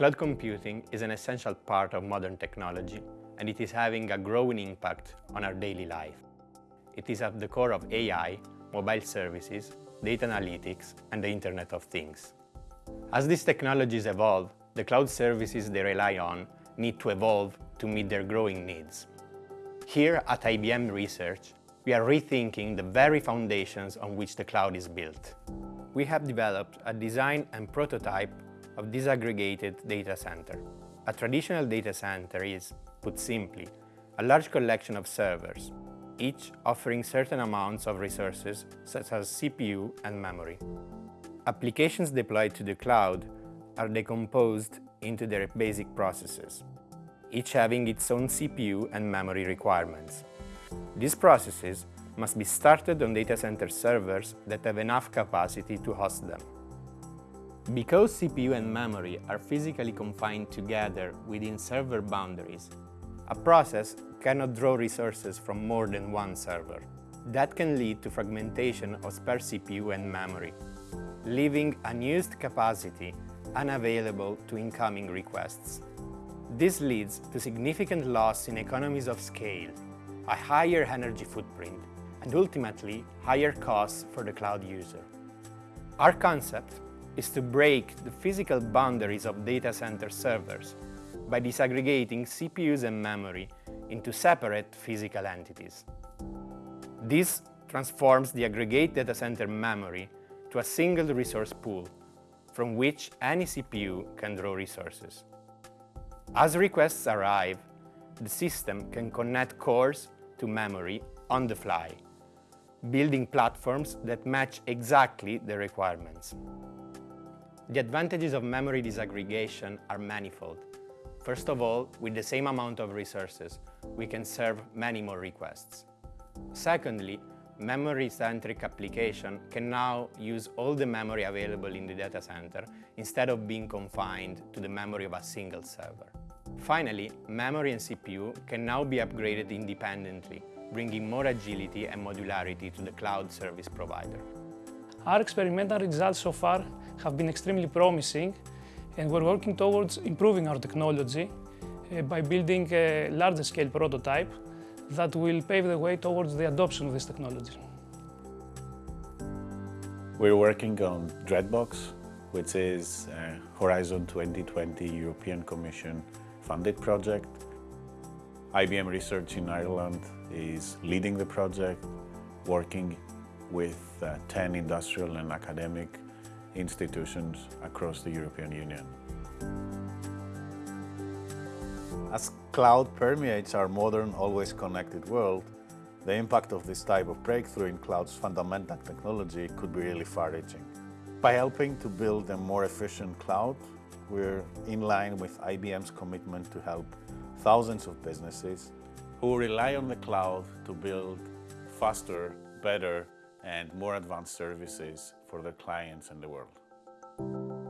Cloud computing is an essential part of modern technology and it is having a growing impact on our daily life. It is at the core of AI, mobile services, data analytics and the Internet of Things. As these technologies evolve, the cloud services they rely on need to evolve to meet their growing needs. Here at IBM Research, we are rethinking the very foundations on which the cloud is built. We have developed a design and prototype of disaggregated data center. A traditional data center is, put simply, a large collection of servers, each offering certain amounts of resources such as CPU and memory. Applications deployed to the cloud are decomposed into their basic processes, each having its own CPU and memory requirements. These processes must be started on data center servers that have enough capacity to host them. Because CPU and memory are physically confined together within server boundaries, a process cannot draw resources from more than one server. That can lead to fragmentation of spare CPU and memory, leaving unused capacity unavailable to incoming requests. This leads to significant loss in economies of scale, a higher energy footprint, and ultimately higher costs for the cloud user. Our concept is to break the physical boundaries of data center servers by disaggregating CPUs and memory into separate physical entities. This transforms the aggregate data center memory to a single resource pool from which any CPU can draw resources. As requests arrive, the system can connect cores to memory on the fly, building platforms that match exactly the requirements. The advantages of memory disaggregation are manifold. First of all, with the same amount of resources, we can serve many more requests. Secondly, memory-centric application can now use all the memory available in the data center instead of being confined to the memory of a single server. Finally, memory and CPU can now be upgraded independently, bringing more agility and modularity to the cloud service provider. Our experimental results so far have been extremely promising and we're working towards improving our technology uh, by building a larger scale prototype that will pave the way towards the adoption of this technology. We're working on dReDBox, which is a Horizon 2020 European Commission funded project. IBM Research in Ireland is leading the project, working with uh, 10 industrial and academic institutions across the European Union. As cloud permeates our modern, always connected world, the impact of this type of breakthrough in cloud's fundamental technology could be really far-reaching. By helping to build a more efficient cloud, we're in line with IBM's commitment to help thousands of businesses who rely on the cloud to build faster, better, and more advanced services for their clients and the world.